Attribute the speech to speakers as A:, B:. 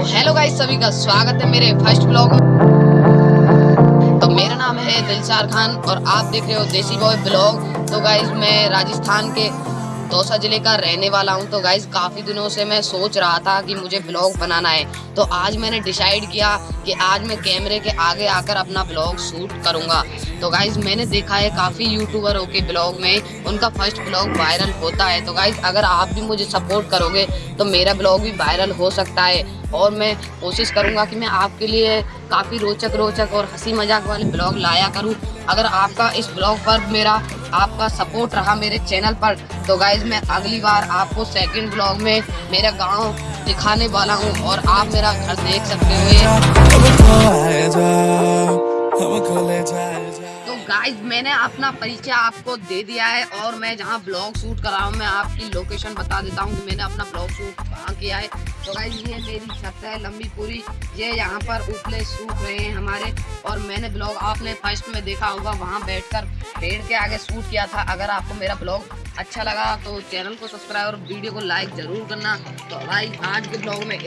A: Hello guys, सभी का स्वागत है मेरे फ़र्स्ट ब्लॉग में। तो मेरा नाम है दिलचार खान और आप देख रहे हो देसी बॉय ब्लॉग। तो गाइस, मैं राजस्थान के दौसा ज़िले का रहने वाला हूँ। तो गाइज़ काफ़ी दिनों से मैं सोच रहा था कि मुझे ब्लॉग बनाना है। तो आज मैंने डिसाइड किया कि आज मैं कैमरे के आगे आकर अपना ब्लॉग शूट करूँगा। तो गाइज़ मैंने देखा है काफ़ी यूट्यूबरों के ब्लॉग में उनका फ़र्स्ट ब्लॉग वायरल होता है। तो गाइज़ अगर आप भी मुझे सपोर्ट करोगे तो मेरा ब्लॉग भी वायरल हो सकता है। और मैं कोशिश करूँगा कि मैं आपके लिए काफ़ी रोचक रोचक और हँसी मज़ाक वाले ब्लॉग लाया करूँ। अगर आपका इस ब्लॉग पर मेरा आपका सपोर्ट रहा मेरे चैनल पर। तो गाइज़ मैं अगली बार आपको सेकंड ब्लॉग में मेरा गाँव दिखाने वाला हूँ और आप मेरा घर देख सकते हो। गाइज़ मैंने अपना परिचय आपको दे दिया है और मैं जहाँ ब्लॉग शूट कर रहा हूँ, मैं आपकी लोकेशन बता देता हूँ कि मैंने अपना ब्लॉग शूट कहाँ किया है। तो गाइज़ ये मेरी छत है, लंबी पूरी। ये यहाँ पर उपले सूख रहे हैं हमारे। और मैंने ब्लॉग आपने फ़र्स्ट में देखा होगा, वहाँ बैठकर पेड़ के आगे शूट किया था। अगर आपको मेरा ब्लॉग अच्छा लगा तो चैनल को सब्सक्राइब और वीडियो को लाइक ज़रूर करना। तो भाई आज के ब्लॉग में